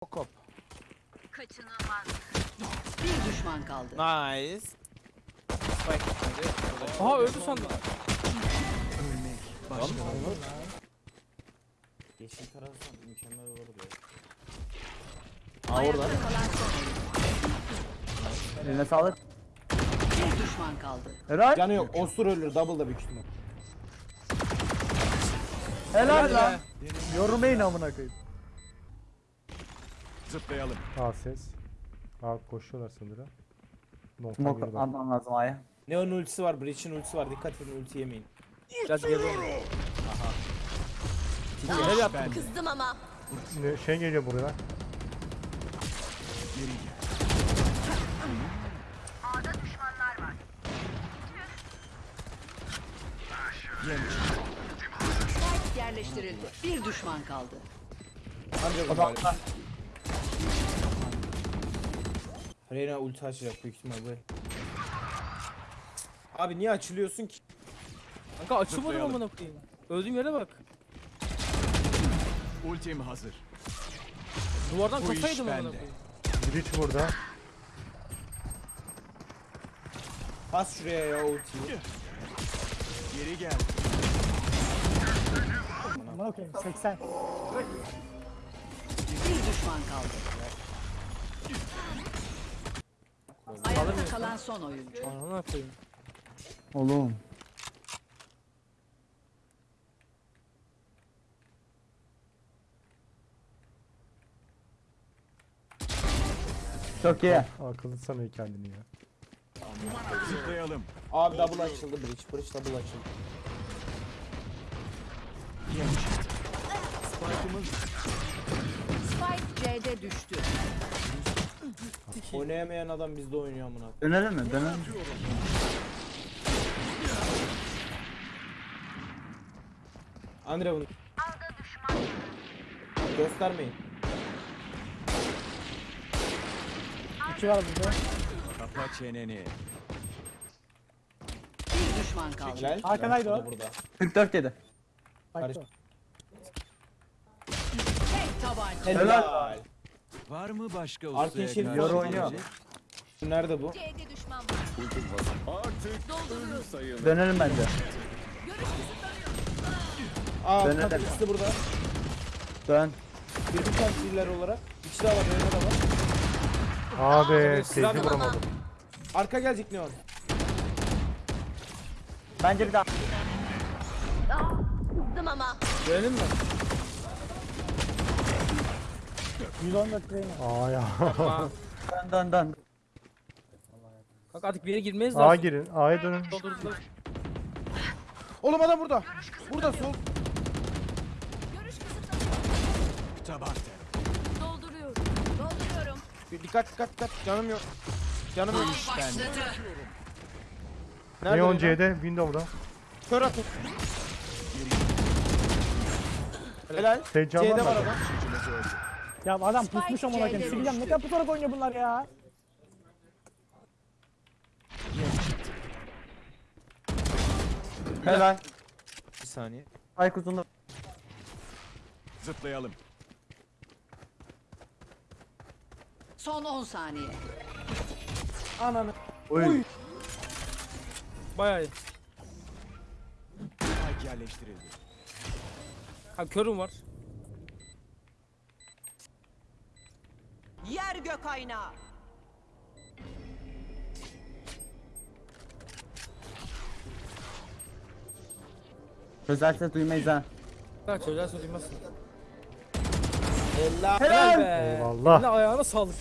Kop. Kaçınılmaz. Bir düşman kaldı. Nice. Spike gitmedi. Aha öldü sandım. Yeşil taraftan mükemmel olur ya. Aa orada. Eline sağlık. Bir düşman kaldı. Helal. Canı yok. Osur ölür. Double da büyük ihtimal. Helal lan. Yorulmayın amına koyayım. Zıplayalım. A ses. A koşuyorlar sanırım. Nokta Smoke geri bak. atmam lazım aya. Neon ultisi var. Breach'in ultisi var. Dikkat edin ulti yemeyin. Biraz geri dön. Neler yaptın? Kızdım ama. Ne, şey geliyor buraya. Geri gel. Spike yerleştirildi. Bir düşman kaldı. Ancak Adam bari. Reyna ulti açacak büyük ihtimal bu. Abi niye açılıyorsun ki? Kanka açılmadım amına koyayım. Öldüğüm yere bak. Ultim hazır. Duvardan Bu iş kafaydım amına bende. koyayım. Breach burada. Bas şuraya ya ultiyi. Geri gel. Amına koyayım 80. Düşman kaldı. Ayakta kalan son oyuncu. Amına koyayım. Oğlum. Çok iyi. Akıllı sanıyor kendini ya. Zıplayalım. Abi double açıldı Breach. Breach double açıldı. Spike'ımız C'de düştü. Oynayamayan adam bizde oynuyor amına. Dönelim mi? Dönelim mi? Andre bunu. Göstermeyin. İki var burada. kapa çeneni. Bir düşman kaldı. Helal. Arkadaydı o. da Burada. 44 yedi. Karış. Tek tabanca. Helal. Var mı başka Arkin ustaya Şerif oynuyor. gelecek? Nerede bu? C'de düşman var. Artık sayılır. Dönelim bence. Aa Döne tabii de. ikisi de burada. Dön. Birinci temsiller olarak. İkisi de var. Reyna da var. Abi silah da- vuramadım. Arka gelecek Neon. Bence bir daha. Kızdım ama. Görelim mi? 114 lirayım. Aa ya. Aa, Dön dön dön. Kanka artık bir yere girmeyiz A lazım. girin. A'ya dönün. Doldurdular. Oğlum adam burada. Burada sol. Görüş kısıtlanıyor. Dolduruyorum. Dolduruyorum. Bir Dikkat dikkat dikkat. Canım yok. Canım yok. Başladı. Nerede Neon Reyna? C'de. Window'da. Kör atın. Helal. Tek can var C'de mı? var adam. Ya adam Spike pusmuş amına koyayım. Sileceğim. Ne kadar pusarak oynuyor bunlar ya. Helal. Bir saniye. Ay kuzunda. Zıplayalım. Son 10 saniye. Ananı. Oy. Bayağı iyi. Spike yerleştirildi. Ha körüm var. Yer gök aynağı. Özel ses duymayız ha. Kanka çocuğa söz duymazsın. Helal. Helal be. Eyvallah. Yine ayağına sağlık.